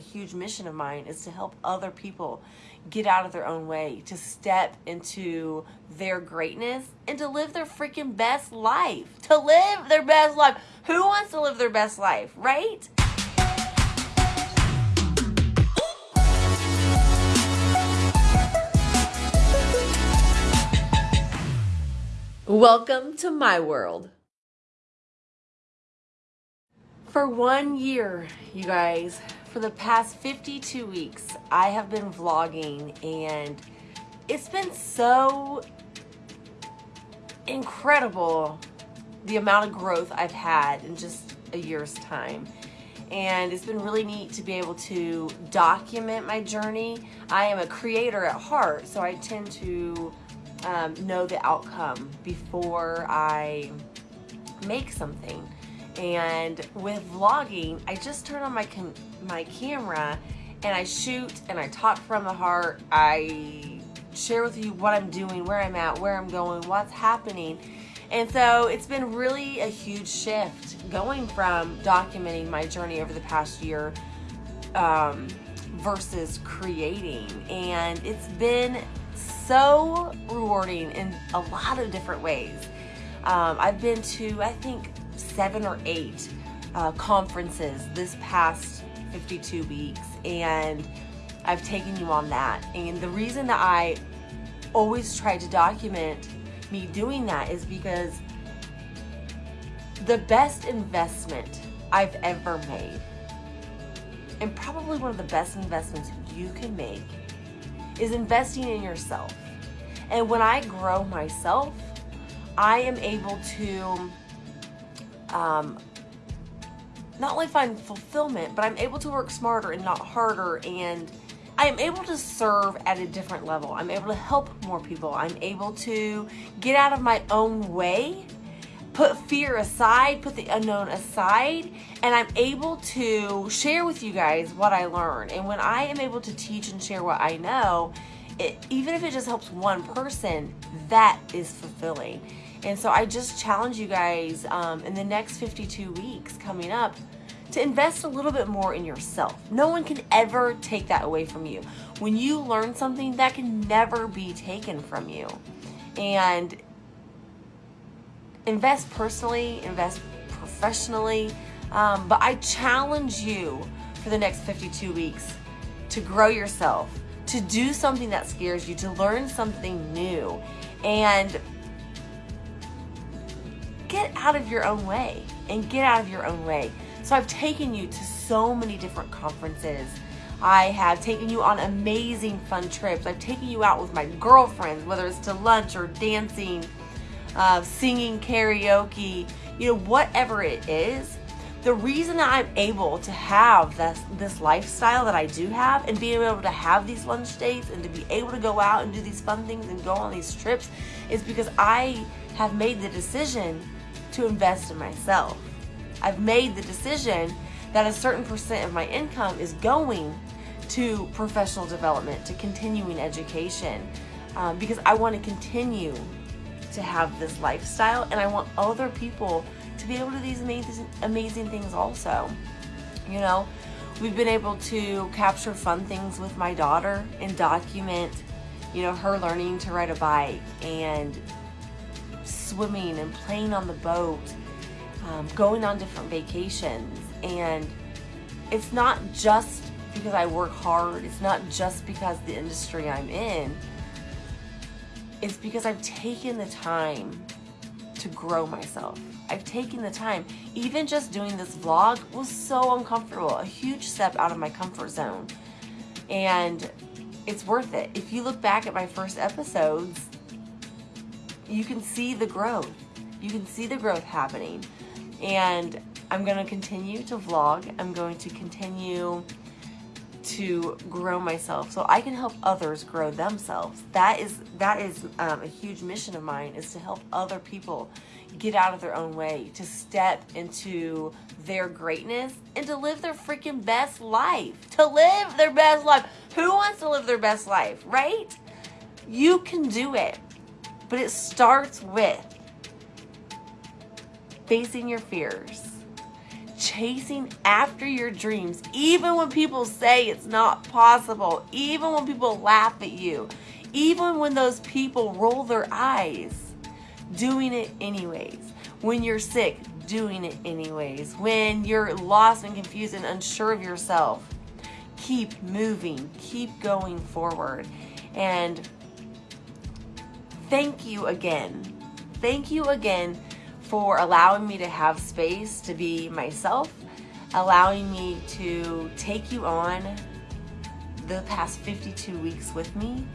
A huge mission of mine is to help other people get out of their own way, to step into their greatness, and to live their freaking best life. To live their best life. Who wants to live their best life, right? Welcome to my world. For one year, you guys, for the past 52 weeks, I have been vlogging and it's been so incredible the amount of growth I've had in just a year's time. And it's been really neat to be able to document my journey. I am a creator at heart, so I tend to um, know the outcome before I make something. And with vlogging, I just turn on my my camera and I shoot and I talk from the heart. I share with you what I'm doing, where I'm at, where I'm going, what's happening. And so it's been really a huge shift going from documenting my journey over the past year um, versus creating. And it's been so rewarding in a lot of different ways. Um, I've been to, I think, seven or eight uh, conferences this past 52 weeks, and I've taken you on that. And the reason that I always try to document me doing that is because the best investment I've ever made, and probably one of the best investments you can make, is investing in yourself. And when I grow myself, I am able to um, not only find fulfillment, but I'm able to work smarter and not harder and I am able to serve at a different level. I'm able to help more people. I'm able to get out of my own way, put fear aside, put the unknown aside, and I'm able to share with you guys what I learn. And when I am able to teach and share what I know, it, even if it just helps one person, that is fulfilling. And so I just challenge you guys um, in the next 52 weeks coming up to invest a little bit more in yourself. No one can ever take that away from you. When you learn something, that can never be taken from you. And invest personally, invest professionally. Um, but I challenge you for the next 52 weeks to grow yourself, to do something that scares you, to learn something new, and get out of your own way and get out of your own way. So I've taken you to so many different conferences. I have taken you on amazing fun trips. I've taken you out with my girlfriends, whether it's to lunch or dancing, uh, singing karaoke, you know, whatever it is. The reason that I'm able to have this, this lifestyle that I do have and being able to have these lunch dates and to be able to go out and do these fun things and go on these trips is because I have made the decision to invest in myself. I've made the decision that a certain percent of my income is going to professional development, to continuing education, um, because I want to continue to have this lifestyle and I want other people to be able to do these amazing, amazing things also. You know, we've been able to capture fun things with my daughter and document, you know, her learning to ride a bike and swimming and playing on the boat, um, going on different vacations. And it's not just because I work hard, it's not just because the industry I'm in, it's because I've taken the time to grow myself. I've taken the time. Even just doing this vlog was so uncomfortable, a huge step out of my comfort zone. And it's worth it. If you look back at my first episodes, you can see the growth. You can see the growth happening. And I'm going to continue to vlog. I'm going to continue to grow myself so I can help others grow themselves. That is that is um, a huge mission of mine is to help other people get out of their own way, to step into their greatness and to live their freaking best life. To live their best life. Who wants to live their best life, right? You can do it. But it starts with facing your fears, chasing after your dreams, even when people say it's not possible, even when people laugh at you, even when those people roll their eyes, doing it anyways. When you're sick, doing it anyways. When you're lost and confused and unsure of yourself, keep moving, keep going forward. And thank you again. Thank you again for allowing me to have space to be myself, allowing me to take you on the past 52 weeks with me.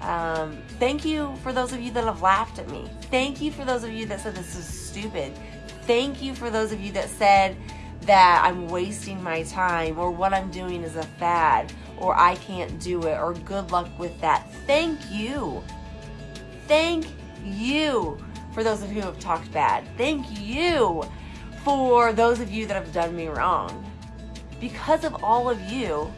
Um, thank you for those of you that have laughed at me. Thank you for those of you that said this is stupid. Thank you for those of you that said that I'm wasting my time or what I'm doing is a fad or I can't do it or good luck with that. Thank you. Thank you for those of you who have talked bad. Thank you for those of you that have done me wrong. Because of all of you,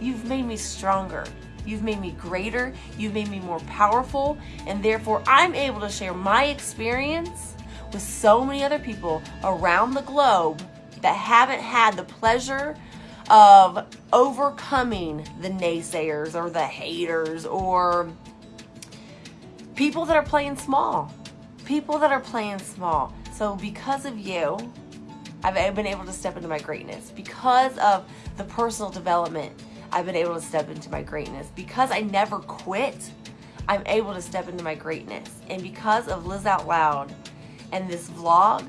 you've made me stronger. You've made me greater. You've made me more powerful. And therefore, I'm able to share my experience with so many other people around the globe that haven't had the pleasure of overcoming the naysayers or the haters or people that are playing small. People that are playing small. So because of you, I've been able to step into my greatness. Because of the personal development, I've been able to step into my greatness. Because I never quit, I'm able to step into my greatness. And because of Liz Out Loud and this vlog,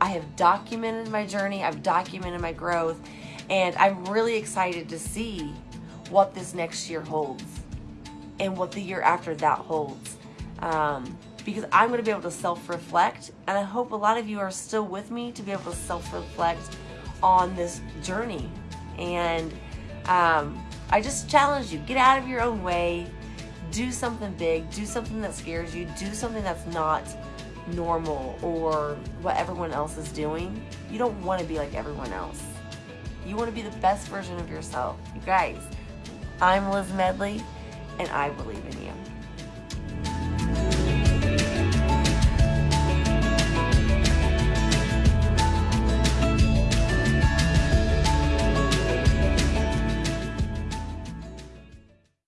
I have documented my journey, I've documented my growth, and I'm really excited to see what this next year holds and what the year after that holds. Um, because I'm going to be able to self-reflect, and I hope a lot of you are still with me to be able to self-reflect on this journey. And um, I just challenge you, get out of your own way, do something big, do something that scares you, do something that's not normal or what everyone else is doing. You don't want to be like everyone else. You want to be the best version of yourself. You guys, I'm Liz Medley, and I believe in you.